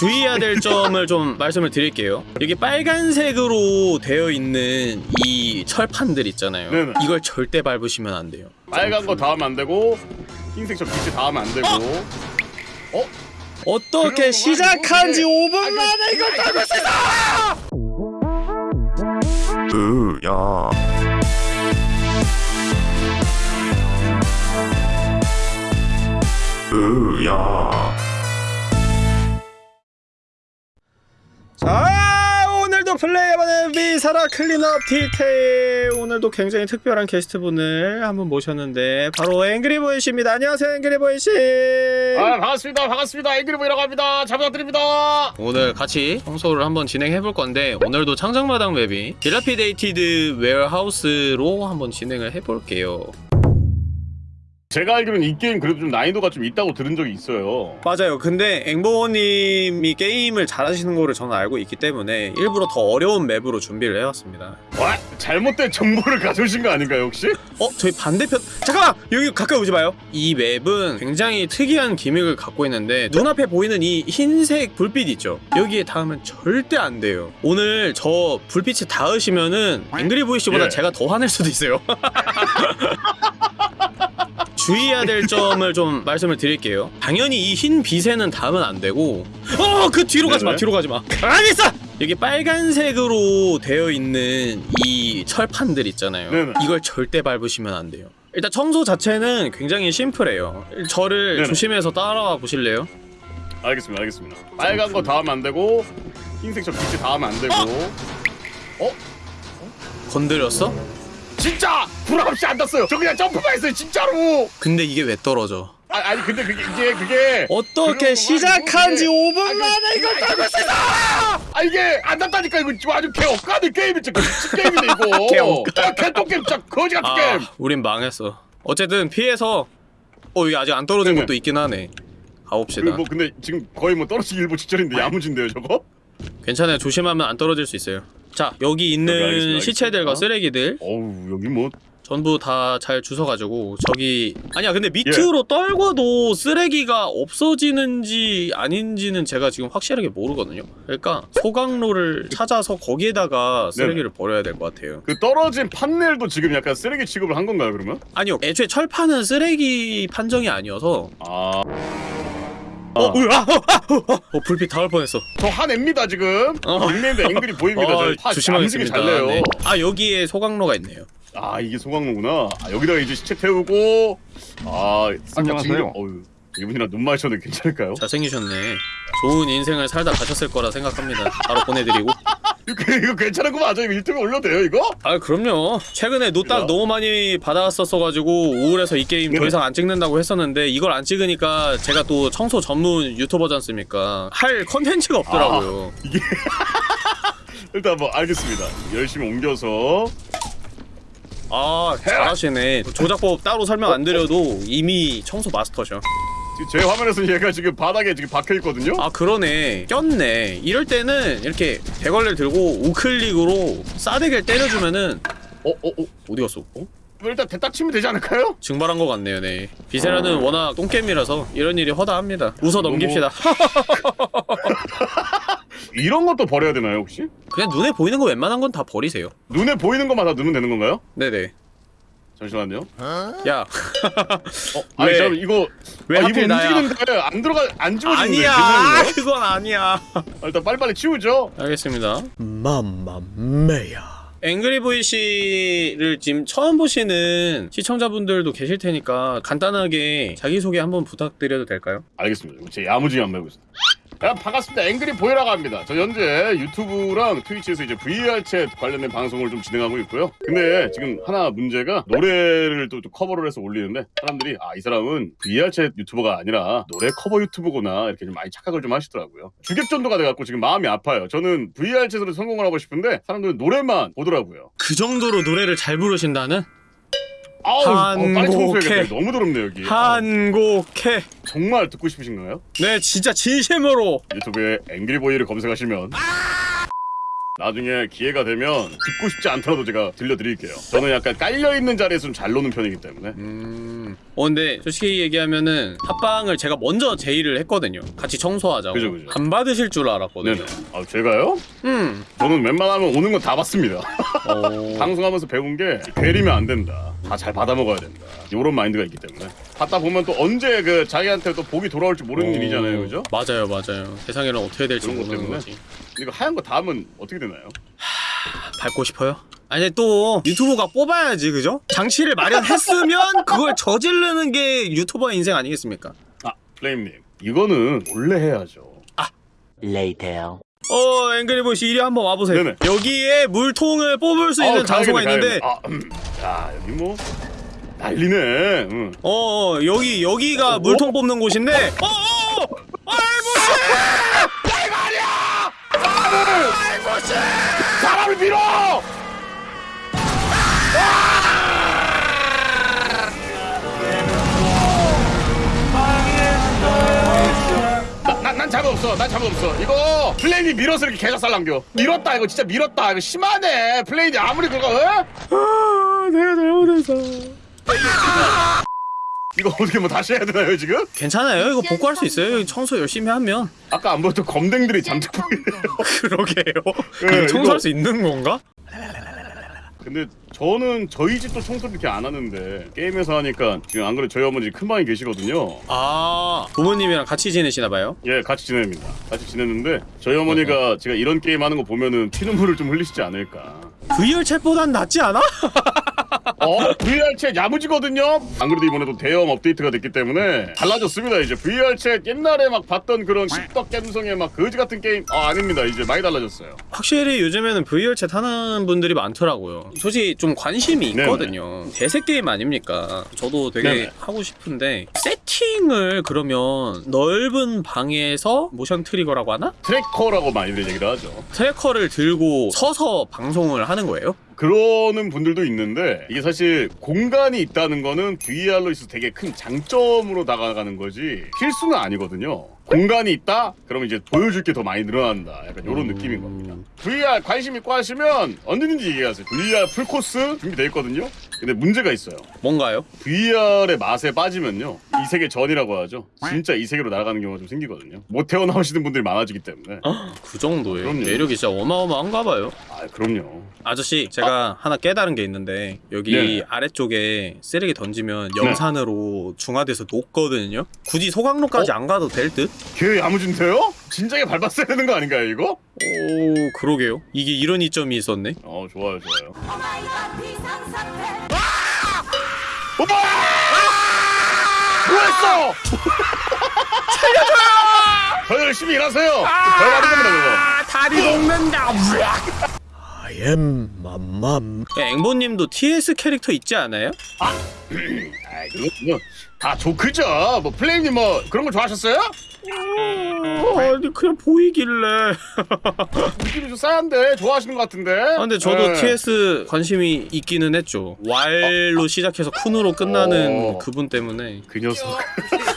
주의해야 될 점을 좀 말씀을 드릴게요. 여기 빨간색으로 되어 있는 이 철판들 있잖아요. 네네. 이걸 절대 밟으시면 안 돼요. 빨간 거 닿으면 안 되고 흰색 저 빛이 닿으면 안 되고 어? 어떻게 시작한 지 이거 5분 만에 이걸 밟을 수 있어! 으야 으야 자 오늘도 플레이해보는 Viscera Cleanup Detail. 오늘도 굉장히 특별한 게스트분을 한분 모셨는데 바로 앵그리보이 씨입니다. 안녕하세요 앵그리보이 씨. 아 반갑습니다. 반갑습니다. 앵그리보이라고 합니다. 잘 부탁드립니다. 오늘 같이 청소를 한번 진행해 볼 건데 오늘도 창작마당 맵이 Dilapidated Warehouse로 한번 진행을 해볼게요 제가 알기로는 이 게임 그래도 좀 난이도가 좀 있다고 들은 적이 있어요 맞아요 근데 앵보님이 게임을 잘하시는 거를 저는 알고 있기 때문에 일부러 더 어려운 맵으로 준비를 해왔습니다 와 잘못된 정보를 가져오신 거 아닌가요 혹시? 어? 저희 반대편 잠깐만! 여기 가까이 오지 마요 이 맵은 굉장히 특이한 기믹을 갖고 있는데 눈앞에 보이는 이 흰색 불빛 있죠? 여기에 닿으면 절대 안 돼요 오늘 저 불빛에 닿으시면은 앵그리보이씨보다 예. 제가 더 화낼 수도 있어요 주의해야 될 점을 좀 말씀을 드릴게요 당연히 이 흰 빛에는 닿으면 안 되고 어! 그 뒤로 가지마 네네. 뒤로 가지마 가만히 있어! 여기 빨간색으로 되어 있는 이 철판들 있잖아요 네네. 이걸 절대 밟으시면 안 돼요 일단 청소 자체는 굉장히 심플해요 저를 네네. 조심해서 따라와 보실래요? 알겠습니다 알겠습니다 빨간 거 닿으면 안 되고 흰색 저 빛이 닿으면 안 되고 건드렸어? 진짜 불 없이 안 닿았어요 저 그냥 점프만 했어요 진짜로 근데 이게 왜 떨어져? 아, 아니 근데 그게 이게 그게 어떻게 시작한 지 이게- 5분 아니, 만에 이걸 있어! 아 이게 안 닿다니까 이거 아주 개 억까는 게임이 진짜 미친 게임이네 이거 개. 아, 개똥 게임 진짜 거지 같은 게임 아, 우린 망했어. 어쨌든 피해서 어 여기 아직 안 떨어진 네네. 것도 있긴 하네. 가봅시다. 뭐 근데 지금 거의 뭐 떨어지기 일보 직전인데 야무진데요 저거? 괜찮아요. 조심하면 안 떨어질 수 있어요. 자 여기 있는 알겠습니다, 시체들과 알겠습니다. 쓰레기들 어우 여기 뭐 전부 다 잘 주워가지고 저기 아니야 근데 밑으로 떨궈도 쓰레기가 없어지는지 아닌지는 제가 지금 확실하게 모르거든요. 그러니까 소각로를 찾아서 거기에다가 쓰레기를 버려야 될 것 같아요. 그 떨어진 판넬도 지금 약간 쓰레기 취급을 한 건가요 그러면? 아니요 애초에 철판은 쓰레기 판정이 아니어서 아... 어, 으아, 어, 불빛 닿을 뻔했어. 저 화냅니다 지금 어. 닉네임도 앵그리보이입니다 어, 조심하겠습니다. 잘 내요 네. 아 여기에 소각로가 있네요. 아 이게 소각로구나 아, 여기다가 이제 시체 태우고 아 안녕하세요. 어휴 이분이랑 눈 마주쳐도 괜찮을까요? 잘생기셨네. 좋은 인생을 살다 가셨을 거라 생각합니다. 바로 보내드리고. 이거, 이거 괜찮은 거 맞아요? 이거 유튜브에 올려도 돼요 이거? 아 그럼요. 최근에 노딱 야. 너무 많이 받아왔었어가지고 우울해서 이 게임 더 네네. 이상 안 찍는다고 했었는데 이걸 안 찍으니까 제가 또 청소 전문 유튜버지 않습니까? 할 컨텐츠가 없더라고요. 일단 뭐 알겠습니다 열심히 옮겨서 아 잘하시네. 조작법 따로 설명 안 드려도 이미 청소 마스터셔. 지금 제 화면에서 얘가 지금 바닥에 지금 박혀있거든요? 아 그러네 꼈네 이럴 때는 이렇게 대걸레를 들고 우클릭으로 싸대기를 때려주면은 어? 어? 어? 어디 갔어? 어? 일단 대딱 치면 되지 않을까요? 증발한 것 같네요 네 비세라는 워낙 똥겜이라서 이런 일이 허다합니다 웃어 넘깁시다 이런 것도 버려야 되나요 혹시? 그냥 눈에 보이는 거 웬만한 건 다 버리세요 눈에 보이는 것만 다 넣으면 되는 건가요? 네네 잠시만요 야 어? 아니 왜? 잠깐 이거 왜 아, 하필 이거? 움직이는데 안 들어가 안 집어지는데 아니야 괜찮은가요? 그건 아니야 아, 일단 빨리빨리 치우죠 알겠습니다 Mamma mia 앵그리 보이 씨를 지금 처음 보시는 시청자분들도 계실 테니까 간단하게 자기소개 한번 부탁드려도 될까요? 알겠습니다 제 야무지게 한번 해보겠습니다 야, 반갑습니다. 앵그리 보이라고 합니다. 저 현재 유튜브랑 트위치에서 이제 VR 챗 관련된 방송을 좀 진행하고 있고요. 근데 지금 하나 문제가 노래를 또, 또 커버를 해서 올리는데 사람들이 아 이 사람은 VR 챗 유튜버가 아니라 노래 커버 유튜버구나 이렇게 좀 많이 착각을 좀 하시더라고요. 주객전도가 돼갖고 지금 마음이 아파요. 저는 VR 챗으로 성공을 하고 싶은데 사람들은 노래만 보더라고요. 그 정도로 노래를 잘 부르신다는? 아우 어, 빨리 청소해야겠다. 너무 더럽네 여기 아, 한곡해 정말 듣고 싶으신가요? 네 진짜 진심으로 유튜브에 앵그리보이를 검색하시면 나중에 기회가 되면 듣고 싶지 않더라도 제가 들려드릴게요. 저는 약간 깔려 있는 자리에서 좀 잘 노는 편이기 때문에. 음. 어 근데 솔직히 얘기하면은 합방을 제가 먼저 제의를 했거든요. 같이 청소하자고. 그죠, 그죠. 안 받으실 줄 알았거든요. 네네. 아 제가요? 음. 저는 웬만하면 오는 건 다 받습니다. 어. 방송하면서 배운 게 괴리면 안 된다. 다 잘 받아 먹어야 된다. 이런 마인드가 있기 때문에 받다 보면 또 언제 그 자기한테 또 복이 돌아올지 모르는 어. 일이잖아요, 그죠? 맞아요, 맞아요. 세상에는 어떻게 될지 그런 것 모르는 때문에? 거지. 이거 하얀 거 닿으면 어떻게 되나요? 밟고 싶어요? 아니 또 유튜브가 뽑아야지 그죠? 장치를 마련했으면 그걸 저지르는 게 유튜버의 인생 아니겠습니까? 아 플레임님 이거는 원래 해야죠. Later. 어 앵그리보시 이리 한번 와보세요 네네. 여기에 물통을 뽑을 수 있는 아우, 장소가 다행이네, 있는데. 아, 음. 야 여기 뭐 난리네. 응. 어, 어 여기 여기가 물통 뽑는 곳인데 어어 알보시 사람을 밀어! 나- 잡음 없어. 난 잡음 없어. 이거 플레인이 밀어서 이렇게 개작살 남겨. 밀었다 이거 진짜 밀었다. 이거 심하네. 플레인이 아무리 그거 어? 아 내가 잘못했어 이거 어떻게 뭐 다시 해야 되나요 지금? 괜찮아요 이거 복구할 수 있어요 청소 열심히 하면 아까 안 보였던 검댕들이 잔뜩 보이네요. 그러게요 네, 청소할 이거- 수 있는 건가? 근데 저는 저희 집도 청소를 이렇게 안 하는데 게임에서 하니까 지금 안 그래도 저희 어머니 큰 방에 계시거든요. 아 부모님이랑 같이 지내시나 봐요 예, 같이 지냅니다. 같이 지냈는데 저희 어머니가 제가 이런 게임 하는 거 보면은 피눈물을 좀 흘리시지 않을까. VR 챗보단 낫지 않아? 어? VR 챗 야무지거든요? 안 그래도 이번에도 대형 업데이트가 됐기 때문에 달라졌습니다 이제 VR 챗 옛날에 막 봤던 그런 십덕 갬성의 막 거지 같은 게임 아 아닙니다 이제 많이 달라졌어요 확실히 요즘에는 VR 챗 하는 분들이 많더라고요. 솔직히 좀 관심이 네네. 있거든요. 대세 게임 아닙니까? 저도 되게 네네. 하고 싶은데 세팅을 그러면 넓은 방에서 모션 트리거라고 하나? tracker라고 많이들 얘기를 하죠 tracker를 들고 서서 방송을 하는 거예요? 그러는 분들도 있는데 이게 사실 공간이 있다는 거는 VR로 있어서 되게 큰 장점으로 다가가는 거지 필수는 아니거든요. 공간이 있다? 그러면 이제 보여줄 게 더 많이 늘어난다. 약간 이런 음. 느낌인 겁니다. VR 관심 있고 하시면 언제든지 얘기하세요. VR 풀코스 준비돼 있거든요. 근데 문제가 있어요. 뭔가요? VR의 맛에 빠지면요. 이 세계 전이라고 하죠. 진짜 이 세계로 날아가는 경우가 좀 생기거든요. 못 태어나오시는 분들이 많아지기 때문에. 그 정도예요. 그럼요. 매력이 진짜 어마어마한가 봐요. 아, 그럼요. 아저씨, 제가 하나 깨달은 게 있는데 여기 네네. 아래쪽에 쓰레기 던지면 염산으로 중화돼서 녹거든요. 굳이 소각로까지 어? 안 가도 될 듯? 걔 야무진데요? 진작에 밟았어야 되는 거 아닌가요, 이거? 오, 그러게요. 이게 이런 이점이 있었네. 어, 좋아요, 좋아요. 오빠! 뭐했어? 살려줘요! 더 열심히 일하세요. 더 많은 겁니다, 그거. 다리 녹는다. I am 맘맘. 앵보님도 TS 캐릭터 있지 않아요? 아, 그거 다 조크죠. 뭐 플레임님 뭐 그런 거 좋아하셨어요? 아니 그냥 보이길래. 느낌이 좀 싸한데 좋아하시는 것 같은데. 아, 근데 저도 네. TS 관심이 있기는 했죠. 왈로 시작해서 쿤으로 끝나는 어. 그분 때문에. 그 녀석.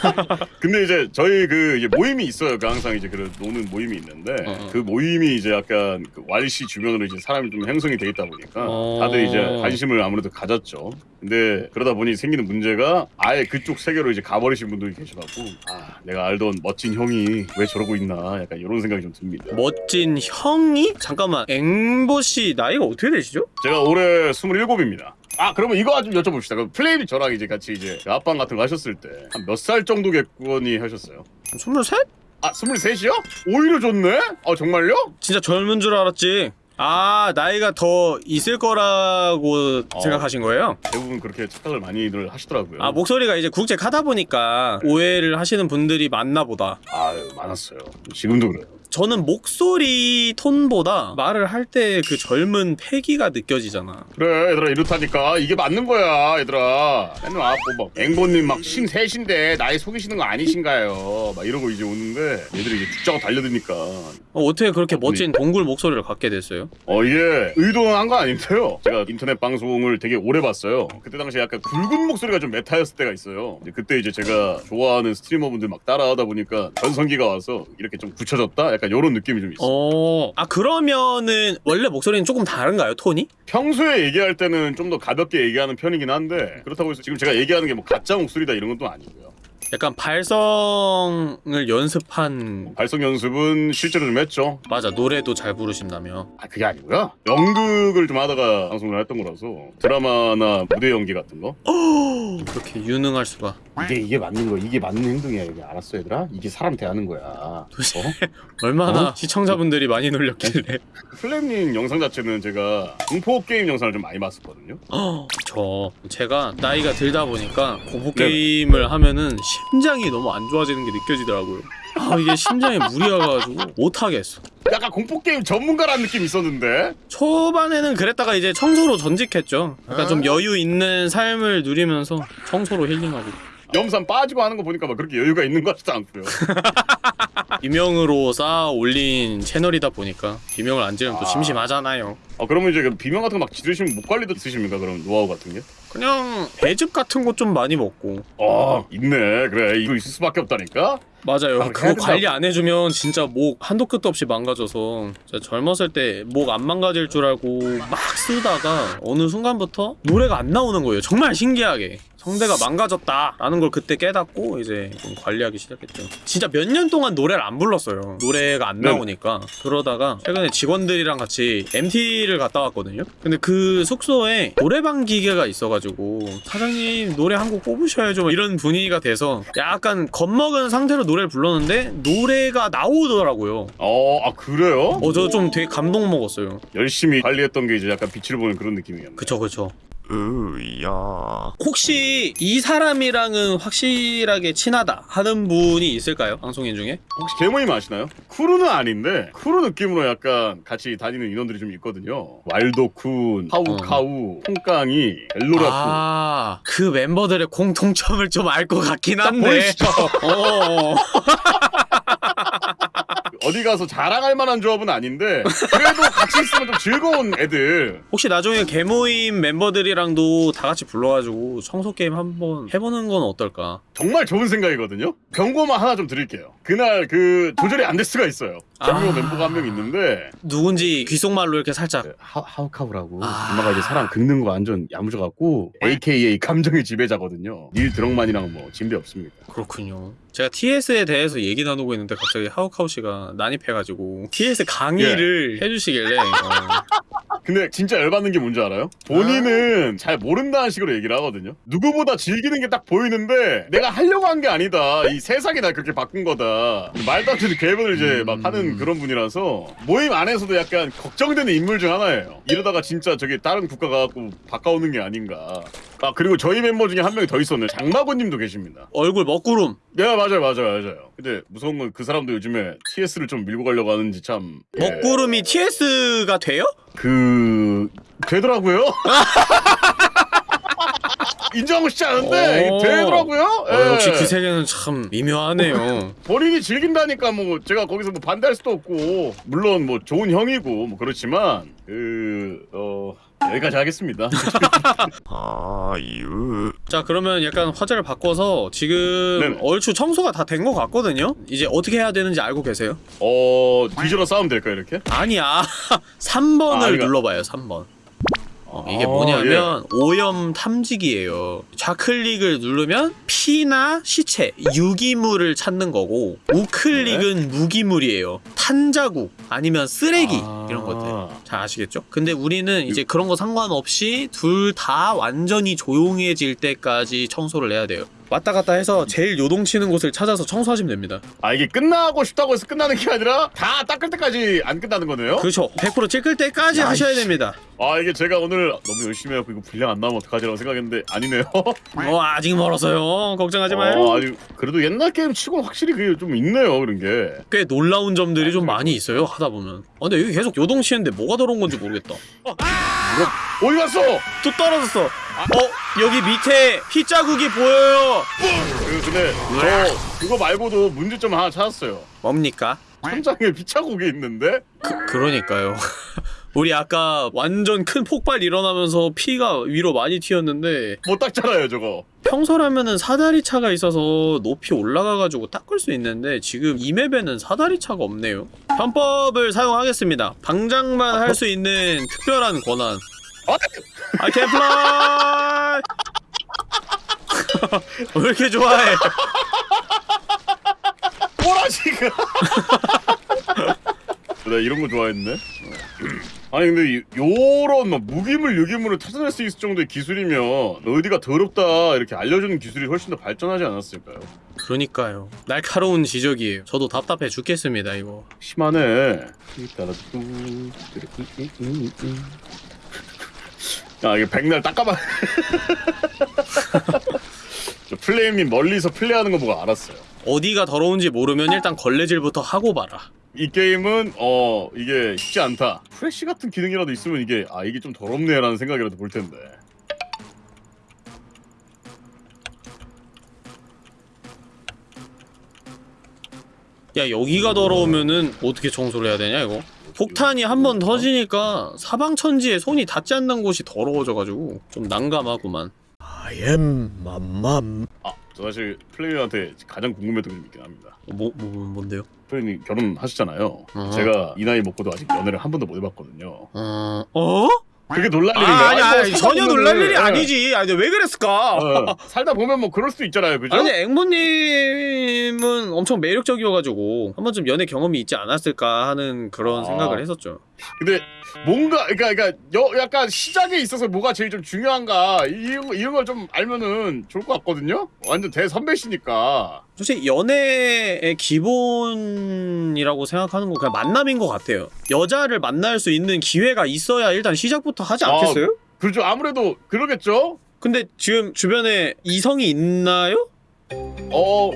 근데 이제 저희 그 이제 모임이 있어요. 그 항상 이제 그 노는 모임이 있는데 어, 어. 그 모임이 이제 약간 그 왈씨 주변으로 이제 사람이 좀 형성이 돼 있다 보니까 어. 다들 이제 관심을 아무래도 가졌죠. 근데 그러다 보니 생기는 문제가 아예 그쪽 세계로 이제 가버리신 분들이 계셔갖고 아 내가 알던 멋진 형이 왜 저러고 있나 약간 이런 생각이 좀 듭니다. 멋진 형이? 잠깐만 앵보 씨 나이가 어떻게 되시죠? 제가 올해 27입니다. 아 그러면 이거 좀 여쭤봅시다. 그럼 플레임이 저랑 이제 같이 이제 앞방 같은 거 하셨을 때 한 몇 살 정도 객관이 하셨어요? 23? 아 23이요? 오히려 좋네? 아 정말요? 진짜 젊은 줄 알았지. 아 나이가 더 있을 거라고 어. 생각하신 거예요? 대부분 그렇게 착각을 많이들 하시더라고요. 아 목소리가 이제 국제 하다 보니까 오해를 하시는 분들이 많나 보다. 아유 많았어요. 지금도 그래요. 저는 목소리 톤보다 말을 할 때 그 젊은 패기가 느껴지잖아. 그래 얘들아 이렇다니까. 이게 맞는 거야 얘들아. 맨날 와갖고 막 앵보님 막 신셋인데 나이 속이시는 거 아니신가요? 막 이러고 이제 오는데 얘들이 이제 죽자고 달려드니까. 어, 어떻게 그렇게 멋진 동굴 목소리를 갖게 됐어요? 어 이게 의도한 거 아닌데요. 제가 인터넷 방송을 되게 오래 봤어요. 그때 당시에 약간 굵은 목소리가 좀 메타였을 때가 있어요. 그때 이제 제가 좋아하는 스트리머분들 막 따라하다 보니까 전성기가 와서 이렇게 좀 굳혀졌다 약간 요런 느낌이 좀 있어. 어, 아 그러면은 원래 목소리는 조금 다른가요, 톤이? 평소에 얘기할 때는 좀 더 가볍게 얘기하는 편이긴 한데 그렇다고 해서 지금 제가 얘기하는 게 뭐 가짜 목소리다 이런 건 또 아니고요. 약간 발성을 연습한 발성 연습은 실제로 좀 했죠. 맞아 노래도 잘 부르신다며. 아 그게 아니고요. 연극을 좀 하다가 방송을 했던 거라서 드라마나 무대 연기 같은 거 그렇게 유능할 수가. 이게 이게 맞는 거 이게 맞는 행동이야 이게 알았어 얘들아 이게 사람 대하는 거야. 어? 얼마나 어? 시청자분들이 많이 놀렸길래. 플레임님 영상 자체는 제가 공포 게임 영상을 좀 많이 봤었거든요. 저 제가 나이가 들다 보니까 공포 게임을 하면은 심장이 너무 안 좋아지는 게 느껴지더라고요. 아 이게 심장에 무리가 가지고 못 하겠어. 약간 공포 게임 전문가라는 느낌 이 있었는데 초반에는 그랬다가 이제 청소로 전직했죠. 약간 좀 여유 있는 삶을 누리면서 청소로 힐링하고. 염산 빠지고 하는 거 보니까 막 그렇게 여유가 있는 것 같지도 않고요. 비명으로 쌓아 올린 채널이다 보니까 비명을 안 지르면 또 아. 심심하잖아요. 아 그러면 이제 그 비명 같은 거 막 지르시면 목 관리도 쓰십니까? 그럼 노하우 같은 게? 그냥 배즙 같은 거 좀 많이 먹고. 아 있네 그래 이거 있을 수밖에 없다니까. 맞아요. 아, 그거. 관리 안 해주면 진짜 목 한도 끝도 없이 망가져서 젊었을 때 목 안 망가질 줄 알고 막 쓰다가 어느 순간부터 노래가 안 나오는 거예요. 정말 신기하게. 성대가 망가졌다라는 걸 그때 깨닫고 이제 좀 관리하기 시작했죠. 진짜 몇 년 동안 노래를 안 불렀어요. 노래가 안 네네. 나오니까. 그러다가 최근에 직원들이랑 같이 MT를 갔다 왔거든요. 근데 그 숙소에 노래방 기계가 있어가지고 사장님 노래 한 곡 뽑으셔야죠. 막 이런 분위기가 돼서 약간 겁먹은 상태로 노래를 불렀는데 노래가 나오더라고요. 어, 아 그래요? 어, 저 좀 되게 감동 먹었어요. 열심히 관리했던 게 이제 약간 빛을 보는 그런 느낌이었네. 그쵸, 그쵸. 으야 혹시 이 사람이랑은 확실하게 친하다 하는 분이 있을까요? 방송인 중에? 혹시 개모임 아시나요? 크루는 아닌데 크루 느낌으로 약간 같이 다니는 인원들이 좀 있거든요. 왈도쿤, 하우카우, 통깡이, 벨로라쿠. 아, 그 멤버들의 공통점을 좀 알 것 같긴 딱 한데. 보이시죠? 어. 어디 가서 자랑할 만한 조합은 아닌데 그래도 같이 있으면 좀 즐거운 애들. 혹시 나중에 개모임 멤버들이랑도 다 같이 불러가지고 청소 게임 한번 해보는 건 어떨까? 정말 좋은 생각이거든요. 경고만 하나 좀 드릴게요. 그날 그 조절이 안 될 수가 있어요. 아. 경고 멤버가 한 명 있는데 누군지 귓속말로 이렇게 살짝 하, 하우카우라고 아. 엄마가 이제 사람 긁는 거 완전 야무져갖고 AKA 감정의 지배자거든요. 닐 드럭만이랑 뭐 진배 없습니다. 그렇군요. 제가 TS에 대해서 얘기 나누고 있는데 갑자기 하우카우 씨가 난입해가지고 TS 강의를 해주시길래 어, 근데 진짜 열받는 게 뭔지 알아요? 본인은 잘 모른다는 식으로 얘기를 하거든요. 누구보다 즐기는 게 딱 보이는데 내가 하려고 한 게 아니다. 이 세상이 날 그렇게 바꾼 거다. 말도 안 되는 개변을 이제 막 하는 그런 분이라서 모임 안에서도 약간 걱정되는 인물 중 하나예요. 이러다가 진짜 저기 다른 국가 가갖고 바꿔오는 게 아닌가. 아 그리고 저희 멤버 중에 한 명이 더 있었네. 장마고님도 계십니다. 얼굴 먹구름 네 맞아요 맞아요 맞아요. 근데 무서운 건 그 사람도 요즘에 TS를 좀 밀고 가려고 하는지 참. 예. 먹구름이 TS가 돼요? 그 되더라고요. 인정하고 싶지 않은데 오. 이게 되더라고요. 어, 예. 역시 그 세계는 참 미묘하네요. 본인이 즐긴다니까 뭐 제가 거기서 뭐 반대할 수도 없고 물론 뭐 좋은 형이고 뭐 그렇지만 그어 여기까지 하겠습니다. 아유 자 그러면 약간 화제를 바꿔서 지금 네네. 얼추 청소가 다 된 것 같거든요? 이제 어떻게 해야 되는지 알고 계세요? 어 뒤져라 싸우면 될까 이렇게? 아니야 3번을 아, 그러니까- 눌러봐요 3번 어, 이게 아, 뭐냐면 오염 탐지기예요. 좌클릭을 누르면 피나 시체 유기물을 찾는 거고 우클릭은 무기물이에요. 탄자국 아니면 쓰레기 아. 이런 것들. 잘 아시겠죠? 근데 우리는 이제 그런 거 상관없이 둘 다 완전히 조용해질 때까지 청소를 해야 돼요 왔다 갔다 해서 제일 요동치는 곳을 찾아서 청소하시면 됩니다 아 이게 끝나고 싶다고 해서 끝나는 게 아니라 다 닦을 때까지 안 끝나는 거네요? 그렇죠 100% 찍을 때까지 야, 하셔야. 됩니다 아 이게 제가 오늘 너무 열심히 해갖고 이거 분량 안 나오면 어떡하지라고 생각했는데 아니네요. 어 아직 멀었어요 걱정하지 마요 어, 아니 그래도 옛날 게임 치고 확실히 그게 좀 있네요 그런 게. 꽤 놀라운 점들이 좀 많이 있어요 하다 보면 아, 근데 여기 계속 요동치는데 뭐가 더러운 건지 모르겠다 이거 어디 갔어? 또 떨어졌어 어 여기 밑에 피 자국이 보여요 그 근데 저 그거 말고도 문제점 하나 찾았어요. 뭡니까? 천장에 피자국이 있는데 그, 그러니까요 우리 아까 완전 큰 폭발 일어나면서 피가 위로 많이 튀었는데 못 닦잖아요 저거. 평소라면은 사다리 차가 있어서 높이 올라가가지고 닦을 수 있는데 지금 이 맵에는 사다리 차가 없네요. 편법을 사용하겠습니다. 방장만 할 수 있는 특별한 권한. 아, I can fly. 왜 이렇게 좋아해? 뭐라 지금? 나 이런 거 좋아했네. 아니 근데 이- 요런 막 무기물 유기물을 찾아낼 수 있을 정도의 기술이면 어디가 더럽다 이렇게 알려주는 기술이 훨씬 더 발전하지 않았을까요? 그러니까요. 날카로운 지적이에요. 저도 답답해 죽겠습니다 이거. 심하네. 아 이게 백날 닦아봐. 저 플레임님 멀리서 플레이하는 거 보고 알았어요. 어디가 더러운지 모르면 일단 걸레질부터 하고 봐라. 이 게임은 어 이게 쉽지 않다. 프레쉬 같은 기능이라도 있으면 이게 아 이게 좀 더럽네 라는 생각이라도 볼 텐데. 야 여기가 더러우면은 어떻게 청소를 해야 되냐 이거 폭탄이 한 번 터지니까 사방천지에 손이 닿지 않는 곳이 더러워져가지고 좀 난감하구만 I am 맘맘 아, 저 사실 플레이한테 가장 궁금했던 게 있긴 합니다. 뭐, 뭐, 뭔데요? 플레이님 결혼하셨잖아요. 어. 제가 이 나이 먹고도 아직 연애를 한 번도 못 해봤거든요. 어... 어? 그게 놀랄 아, 일인가요? 아니 아니, 아니 뭐 전혀 놀랄 일이 예. 아니지 아니 왜 그랬을까 어, 살다 보면 뭐 그럴 수도 있잖아요, 그죠? 아니 앵무님은 엄청 매력적이어가지고 한 번쯤 연애 경험이 있지 않았을까 하는 그런 아. 생각을 했었죠 근데 뭔가 그러니까 그러니까 여, 약간 시작에 있어서 뭐가 제일 좀 중요한가 이런 거- 이런 걸 좀 알면은 좋을 것 같거든요. 완전 대선배시니까. 솔직히 연애의 기본이라고 생각하는 건 그냥 만남인 것 같아요. 여자를 만날 수 있는 기회가 있어야 일단 시작부터 하지 않겠어요? 그렇죠. 아무래도 그러겠죠. 근데 지금 주변에 이성이 있나요? 어,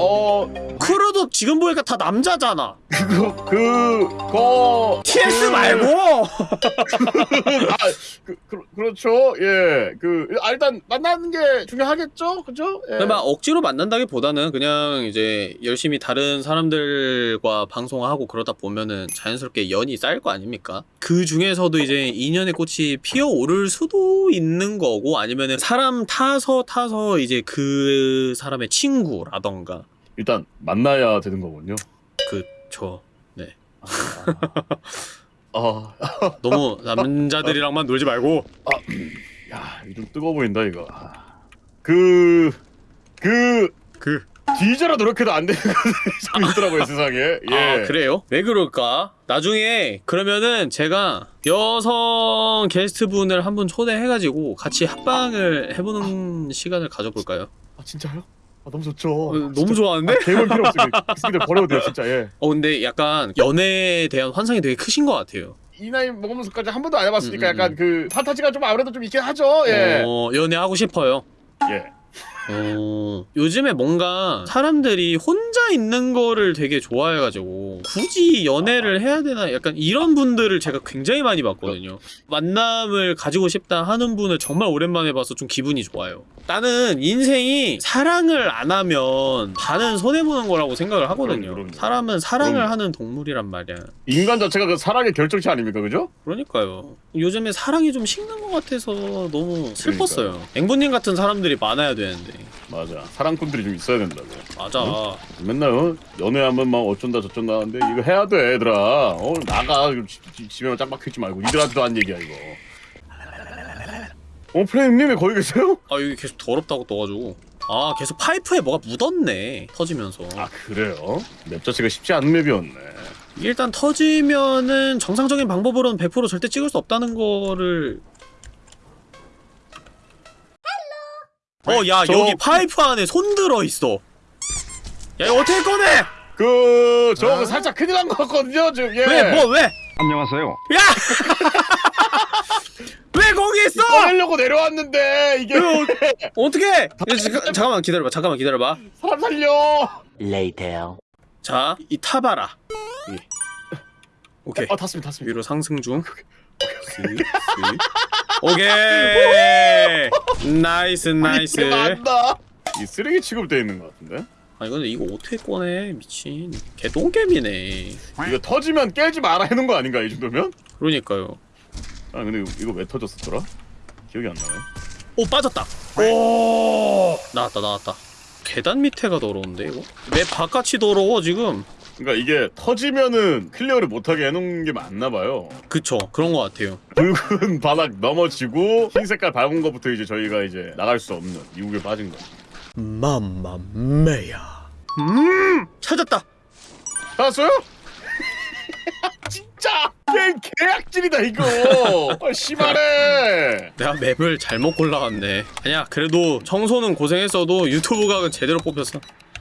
어, 크루도 지금 보니까 다 남자잖아. 그, 그, 거. TS 그- 말고! 아, 그, 그, 그렇죠. 예. 그, 아, 일단 만나는 게 중요하겠죠? 그죠? 예. 막 억지로 만난다기보다는 그냥 이제 열심히 다른 사람들과 방송하고 그러다 보면은 자연스럽게 연이 쌓일 거 아닙니까? 그 중에서도 이제 인연의 꽃이 피어오를 수도 있는 거고 아니면은 사람 타서 타서 이제 그 사람의 친구라던가 일단 만나야 되는 거군요. 그쵸 아, 너무 남자들이랑만 놀지 말고 야, 이거 좀 뜨거워 보인다, 이거. 아. 그, 그, 그 뒤져라 노력해도 안 되는 좀 있더라고요, 세상에. 예. 아 그래요? 왜 그럴까? 나중에 그러면은 제가 여성 게스트분을 한 분 초대해가지고 같이 합방을 해보는 시간을 가져볼까요? 아, 진짜요? 아, 너무 좋죠. 어, 너무 좋아하는데? 개볼 필요 없어요. 스피드 버려도 돼요, 진짜, 예. 어 근데 약간 연애에 대한 환상이 되게 크신 것 같아요. 이 나이 먹으면서까지 한 번도 안 해봤으니까 음, 음, 약간 그 판타지가 좀 아무래도 좀 있긴 하죠, 예. 어 연애하고 싶어요. 예. 어 요즘에 뭔가 사람들이 혼자 있는 거를 되게 좋아해가지고 굳이 연애를 해야 되나 약간 이런 분들을 제가 굉장히 많이 봤거든요. 만남을 가지고 싶다 하는 분을 정말 오랜만에 봐서 좀 기분이 좋아요. 나는 인생이 사랑을 안 하면 반은 손해 보는 거라고 생각을 하거든요. 사람은 사랑을. 하는 동물이란 말이야. 인간 자체가 그 사랑의 결정체 아닙니까, 그죠? 그러니까요. 요즘에 사랑이 좀 식는 것 같아서 너무 슬펐어요. 앵보님 같은 사람들이 많아야 되는데. 맞아. 사랑꾼들이 좀 있어야 된다고. 맞아. 맨날 어? 연애하면 막 어쩐다 저쩐다 하는데 이거 해야 돼 얘들아 어 나가 집, 집에만 짱 박혀있지 말고 니들한테도 한 얘기야 이거 어 프레임님 왜 거기 계세요? 아 여기 계속 더럽다고 떠가지고. 아 계속 파이프에 뭐가 묻었네. 터지면서. 아 그래요? 맵 자체가 쉽지 않은 맵이었네 일단 터지면은 정상적인 방법으로는 100% 절대 찍을 수 없다는 거를. 어, 야, 저- 여기 파이프 안에 손 들어 있어. 야, 이거 어떻게 꺼내? 그... 저 아? 살짝 큰일 난 것 같거든요 지금 예. 왜, 뭐, 왜? 안녕하세요. 야! 왜 거기 있어? 꺼내려고 내려왔는데 이게 어 떻게? 잠깐만 기다려봐. 잠깐만 기다려봐. 사람 살려 Later. 자, 이 타봐라. 예. 오케이. 아 탔습니다 탔습니다 위로 상승 중. 오케이. nice nice. 난다 이 쓰레기 취급돼 있는 것 같은데 아니 근데 이거 어떻게 꺼내? 미친. 개똥겜이네. 이거 터지면 깨지 마라 해놓은 거 아닌가 이 정도면? 그러니까요. 아 근데 이거 왜 터졌었더라? 기억이 안 나네 오 빠졌다 오 나왔다 나왔다 계단 밑에가 더러운데 이거? 맵 바깥이 더러워 지금 그러니까 이게 터지면은 클리어를 못하게 해놓은 게 맞나 봐요. 그쵸 그런 것 같아요 붉은 바닥 넘어지고 흰 색깔 밟은 것부터 이제 저희가 이제 나갈 수 없는 미궁에 빠진 거. mamma mia 음 찾았다 알았어요? 진짜 게임 개악질이다 이거. 아, 심하네. 내가 맵을 잘못 골라갔네 아니야 그래도 청소는 고생했어도 유튜브 각은 제대로 뽑혔어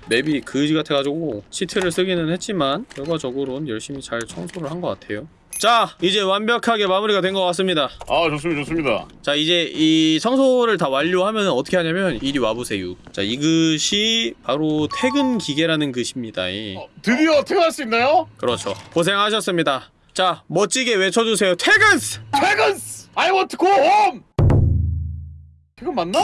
맵이 그지 같아가지고 시트를 쓰기는 했지만 결과적으로는 열심히 잘 청소를 한 것 같아요 자 이제 완벽하게 마무리가 된 것 같습니다 아 좋습니다 좋습니다. 자 이제 이 청소를 다 완료하면 어떻게 하냐면 이리 와보세요 자 이것이 바로 퇴근 기계라는 것입니다 이. 어, 드디어 퇴근할 수 있나요? 그렇죠 고생하셨습니다 자 멋지게 외쳐주세요 퇴근! 퇴근스! I want to go home! 퇴근 맞나?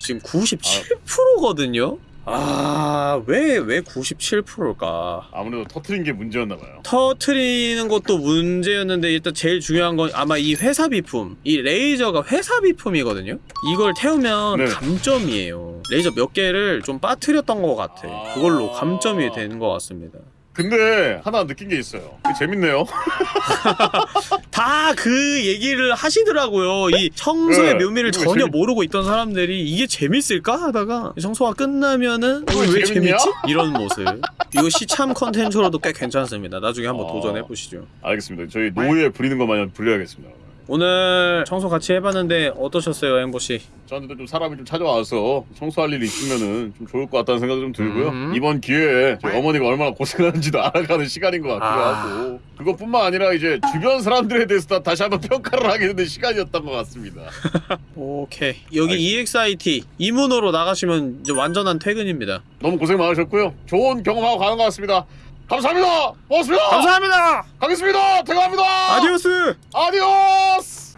지금 97%거든요? 아, 왜, 왜 97%일까? 아무래도 터트린 게 문제였나봐요. 터트리는 것도 문제였는데 일단 제일 중요한 건 아마 이 회사 비품 이 레이저가 회사 비품이거든요? 이걸 태우면 네. 감점이에요 레이저 몇 개를 좀 빠뜨렸던 것 같아 아. 그걸로 감점이 되는 것 같습니다 근데 하나 느낀 게 있어요. 재밌네요. 다 그 얘기를 하시더라고요 이 청소의 네, 묘미를 전혀 재밌- 모르고 있던 사람들이 이게 재밌을까 하다가 청소가 끝나면은 어, 왜 재밌냐? 재밌지? 이런 모습 이거 시참 컨텐츠로도 꽤 괜찮습니다 나중에 한번 아. 도전해 보시죠 알겠습니다. 저희 노예 부리는 것 마냥 불려야겠습니다. 오늘 청소 같이 해봤는데 어떠셨어요 엠보씨? 저한테도 좀 사람이 좀 찾아와서 청소할 일이 있으면은 좀 좋을 것 같다는 생각이 좀 들고요. 음. 이번 기회에 저희 어머니가 얼마나 고생하는지도 알아가는 시간인 것 같기도 아. 하고 그것뿐만 아니라 이제 주변 사람들에 대해서 다 다시 한번 평가를 하게 되는 시간이었던 것 같습니다. 오케이 여기 EXIT 이 문으로 나가시면 이제 완전한 퇴근입니다 너무 고생 많으셨고요. 좋은 경험하고 가는 것 같습니다. 감사합니다. 고맙습니다. 감사합니다 가겠습니다. 퇴근합니다. adiós adiós.